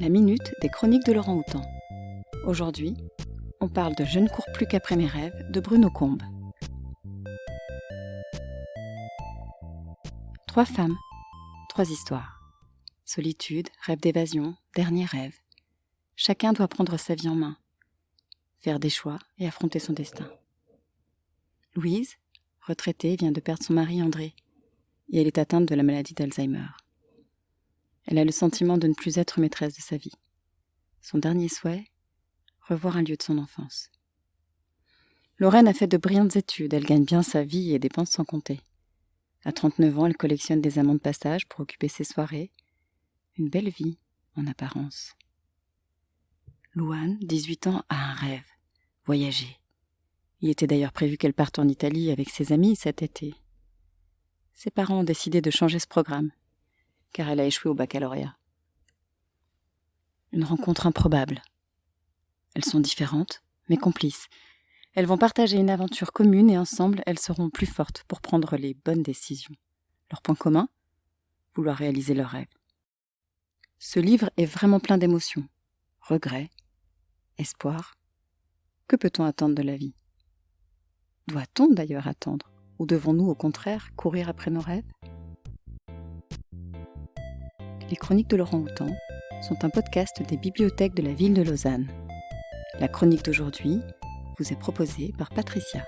la minute des chroniques de Laurent Houtan. Aujourd'hui, on parle de Je ne cours plus qu'après mes rêves de Bruno Combe. Trois femmes, trois histoires. Solitude, rêve d'évasion, dernier rêve. Chacun doit prendre sa vie en main, faire des choix et affronter son destin. Louise, retraitée, vient de perdre son mari André, et elle est atteinte de la maladie d'Alzheimer. Elle a le sentiment de ne plus être maîtresse de sa vie. Son dernier souhait Revoir un lieu de son enfance. Lorraine a fait de brillantes études, elle gagne bien sa vie et dépense sans compter. À 39 ans, elle collectionne des amants de passage pour occuper ses soirées. Une belle vie, en apparence. Louane, 18 ans, a un rêve voyager. Il était d'ailleurs prévu qu'elle parte en Italie avec ses amis cet été. Ses parents ont décidé de changer ce programme car elle a échoué au baccalauréat. Une rencontre improbable. Elles sont différentes, mais complices. Elles vont partager une aventure commune et ensemble, elles seront plus fortes pour prendre les bonnes décisions. Leur point commun? Vouloir réaliser leurs rêves. Ce livre est vraiment plein d'émotions. Regrets, espoir. Que peut-on attendre de la vie? Doit-on d'ailleurs attendre? Ou devons-nous au contraire courir après nos rêves? Les Chroniques de Laurent Houtan sont un podcast des bibliothèques de la ville de Lausanne. La chronique d'aujourd'hui vous est proposée par Patricia.